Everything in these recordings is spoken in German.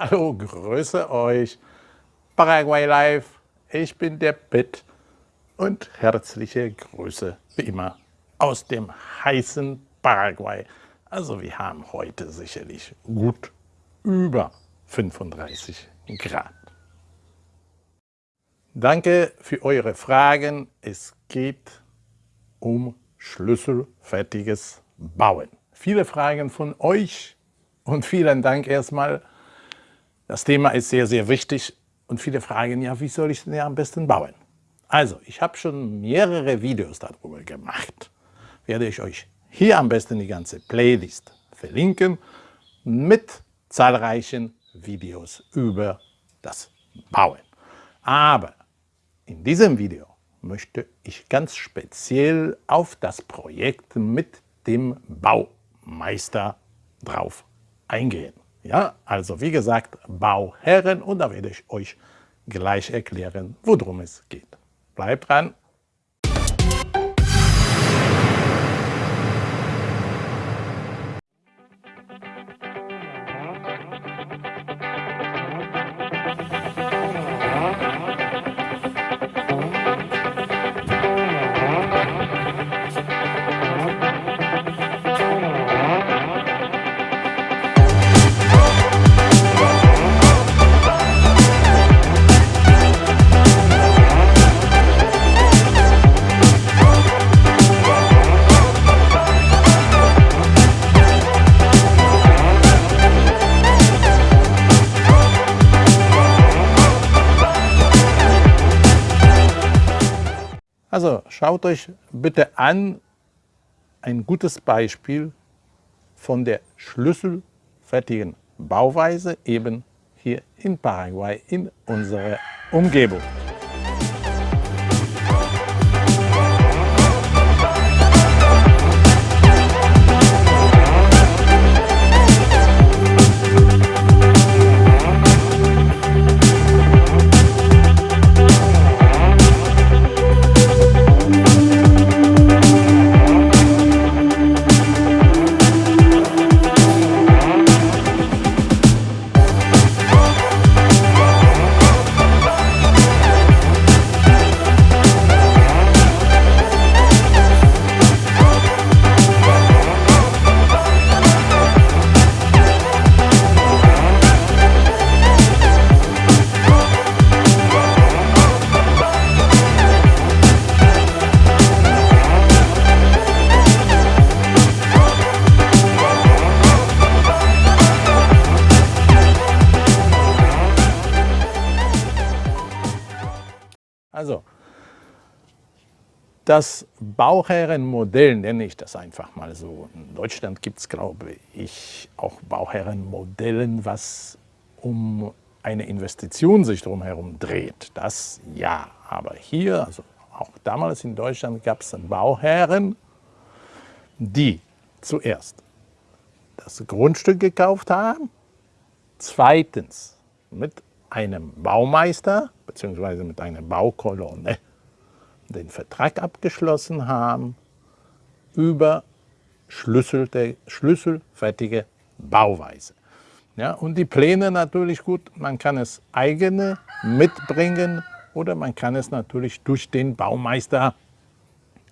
Hallo, grüße euch. Paraguay Live, ich bin der Pitt und herzliche Grüße wie immer aus dem heißen Paraguay. Also wir haben heute sicherlich gut über 35 Grad. Danke für eure Fragen. Es geht um schlüsselfertiges Bauen. Viele Fragen von euch und vielen Dank erstmal. Das Thema ist sehr, sehr wichtig und viele fragen, ja, wie soll ich denn ja am besten bauen? Also, ich habe schon mehrere Videos darüber gemacht. Werde ich euch hier am besten die ganze Playlist verlinken mit zahlreichen Videos über das Bauen. Aber in diesem Video möchte ich ganz speziell auf das Projekt mit dem Baumeister drauf eingehen. Ja, also wie gesagt, Bauherren und da werde ich euch gleich erklären, worum es geht. Bleibt dran! Also schaut euch bitte an ein gutes Beispiel von der schlüsselfertigen Bauweise eben hier in Paraguay in unserer Umgebung. Also, das Bauherrenmodell nenne ich das einfach mal so. In Deutschland gibt es, glaube ich, auch Bauherrenmodellen, was um eine Investition sich drumherum dreht. Das ja, aber hier, also auch damals in Deutschland, gab es Bauherren, die zuerst das Grundstück gekauft haben, zweitens mit einem Baumeister bzw. mit einer Baukolonne den Vertrag abgeschlossen haben über schlüsselfertige Bauweise. Ja, und die Pläne natürlich gut, man kann es eigene mitbringen oder man kann es natürlich durch den Baumeister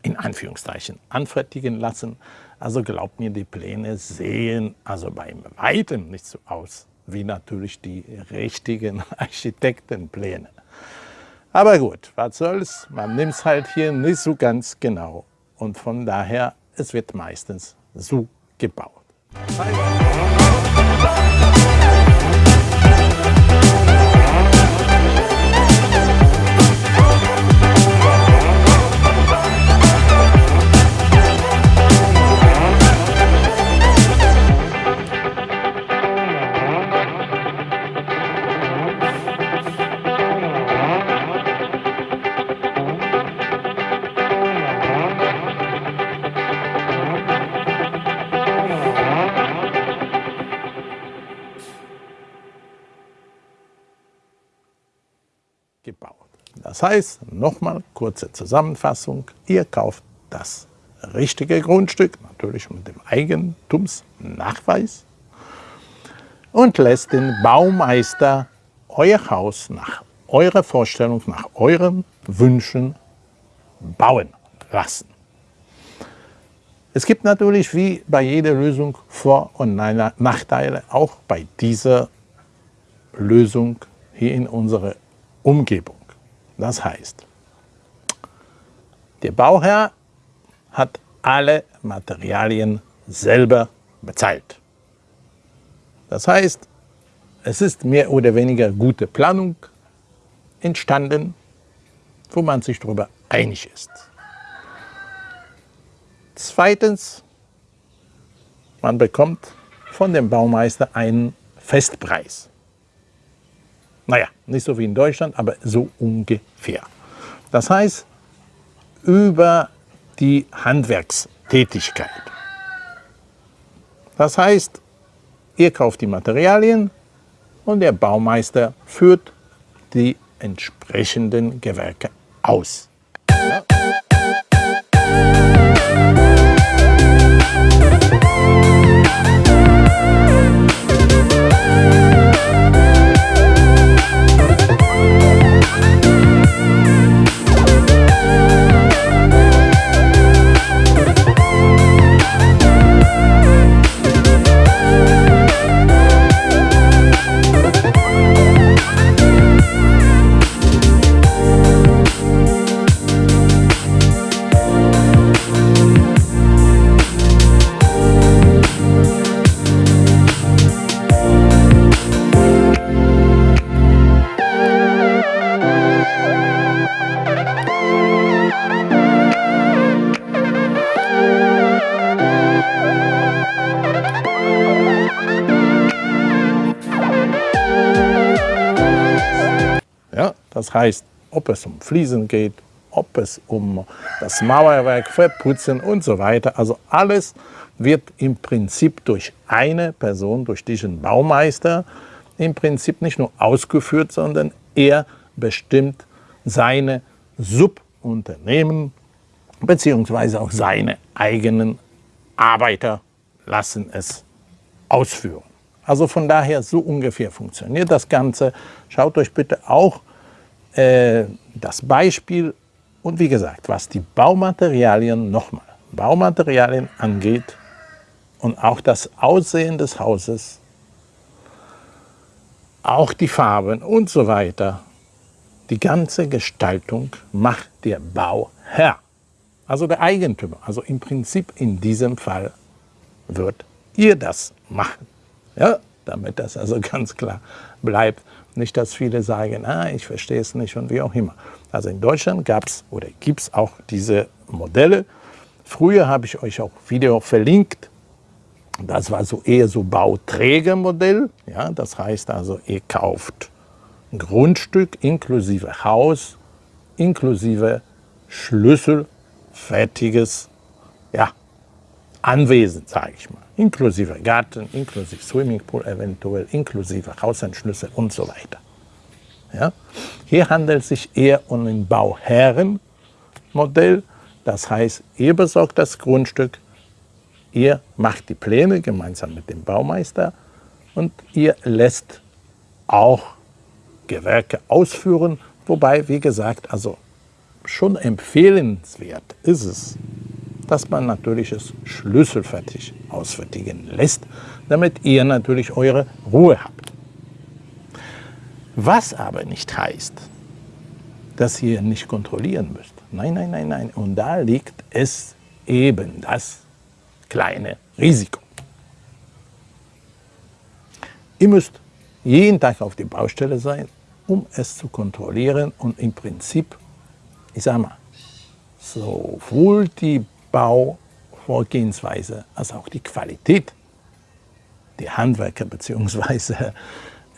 in Anführungszeichen anfertigen lassen. Also glaubt mir, die Pläne sehen also beim Weitem nicht so aus wie natürlich die richtigen Architektenpläne. Aber gut, was soll's, man nimmt es halt hier nicht so ganz genau. Und von daher, es wird meistens so gebaut. gebaut. Das heißt, nochmal kurze Zusammenfassung, ihr kauft das richtige Grundstück, natürlich mit dem Eigentumsnachweis. und lässt den Baumeister euer Haus nach eurer Vorstellung, nach euren Wünschen bauen lassen. Es gibt natürlich wie bei jeder Lösung Vor- und Nachteile, auch bei dieser Lösung hier in unserer Umgebung. Das heißt, der Bauherr hat alle Materialien selber bezahlt. Das heißt, es ist mehr oder weniger gute Planung entstanden, wo man sich darüber einig ist. Zweitens, man bekommt von dem Baumeister einen Festpreis. Naja, nicht so wie in Deutschland, aber so ungefähr. Das heißt, über die Handwerkstätigkeit. Das heißt, ihr kauft die Materialien und der Baumeister führt die entsprechenden Gewerke aus. Heißt, ob es um Fliesen geht, ob es um das Mauerwerk, Verputzen und so weiter. Also alles wird im Prinzip durch eine Person, durch diesen Baumeister, im Prinzip nicht nur ausgeführt, sondern er bestimmt seine Subunternehmen beziehungsweise auch seine eigenen Arbeiter lassen es ausführen. Also von daher so ungefähr funktioniert das Ganze. Schaut euch bitte auch äh, das Beispiel und wie gesagt, was die Baumaterialien, nochmal, Baumaterialien angeht und auch das Aussehen des Hauses, auch die Farben und so weiter, die ganze Gestaltung macht der Bauherr, also der Eigentümer. Also im Prinzip in diesem Fall wird ihr das machen. Ja, damit das also ganz klar bleibt. Nicht, dass viele sagen, ah, ich verstehe es nicht und wie auch immer. Also in Deutschland gab es oder gibt es auch diese Modelle. Früher habe ich euch auch Video verlinkt. Das war so eher so Bauträgermodell. Ja, das heißt also, ihr kauft ein Grundstück inklusive Haus, inklusive Schlüssel, fertiges ja, Anwesen, sage ich mal inklusive Garten, inklusive Swimmingpool eventuell, inklusive Hausanschlüsse und so weiter. Ja? Hier handelt es sich eher um ein Bauherrenmodell, das heißt, ihr besorgt das Grundstück, ihr macht die Pläne gemeinsam mit dem Baumeister und ihr lässt auch Gewerke ausführen, wobei, wie gesagt, also schon empfehlenswert ist es, dass man natürlich es schlüsselfertig ausfertigen lässt, damit ihr natürlich eure Ruhe habt. Was aber nicht heißt, dass ihr nicht kontrollieren müsst. Nein, nein, nein, nein. Und da liegt es eben das kleine Risiko. Ihr müsst jeden Tag auf der Baustelle sein, um es zu kontrollieren und im Prinzip, ich sage mal, sowohl die Bauvorgehensweise als auch die Qualität der Handwerker bzw.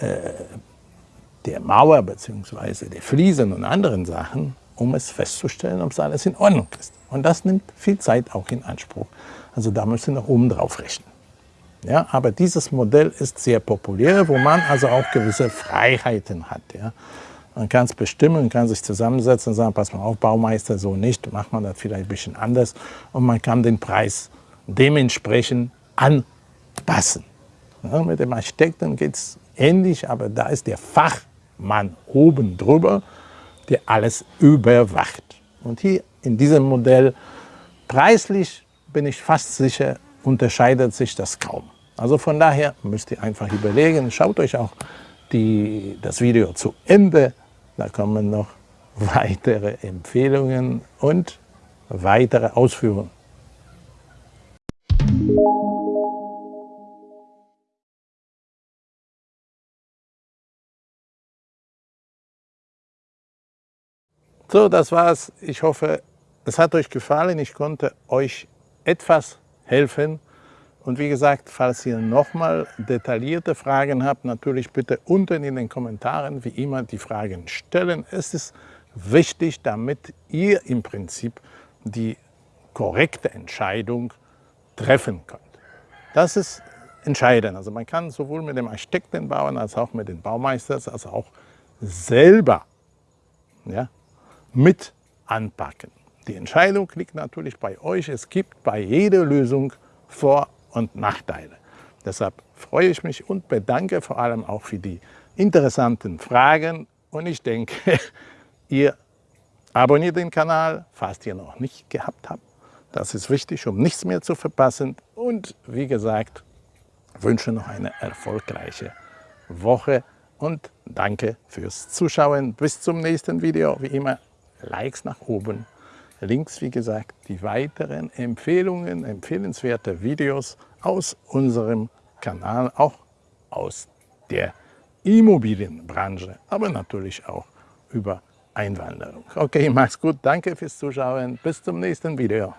Äh, der Mauer bzw. der Fliesen und anderen Sachen, um es festzustellen, ob es alles in Ordnung ist. Und das nimmt viel Zeit auch in Anspruch. Also da müssen wir noch oben drauf rechnen. Ja, aber dieses Modell ist sehr populär, wo man also auch gewisse Freiheiten hat. Ja. Man kann es bestimmen, man kann sich zusammensetzen und sagen, pass mal auf, Baumeister, so nicht, macht man das vielleicht ein bisschen anders. Und man kann den Preis dementsprechend anpassen. Ja, mit dem Architekten geht es ähnlich, aber da ist der Fachmann oben drüber, der alles überwacht. Und hier in diesem Modell, preislich bin ich fast sicher, unterscheidet sich das kaum. Also von daher müsst ihr einfach überlegen, schaut euch auch die, das Video zu Ende, da kommen noch weitere Empfehlungen und weitere Ausführungen. So, das war's. Ich hoffe, es hat euch gefallen. Ich konnte euch etwas helfen. Und wie gesagt, falls ihr nochmal detaillierte Fragen habt, natürlich bitte unten in den Kommentaren wie immer die Fragen stellen. Es ist wichtig, damit ihr im Prinzip die korrekte Entscheidung treffen könnt. Das ist entscheidend. Also man kann sowohl mit dem Architekten bauen, als auch mit den Baumeistern, als auch selber ja, mit anpacken. Die Entscheidung liegt natürlich bei euch. Es gibt bei jeder Lösung Vor- und Nachteile. Deshalb freue ich mich und bedanke vor allem auch für die interessanten Fragen. Und ich denke, ihr abonniert den Kanal, falls ihr noch nicht gehabt habt. Das ist wichtig, um nichts mehr zu verpassen. Und wie gesagt, wünsche noch eine erfolgreiche Woche und danke fürs Zuschauen. Bis zum nächsten Video. Wie immer, Likes nach oben. Links, wie gesagt, die weiteren Empfehlungen, empfehlenswerte Videos aus unserem Kanal, auch aus der Immobilienbranche, aber natürlich auch über Einwanderung. Okay, mach's gut, danke fürs Zuschauen, bis zum nächsten Video.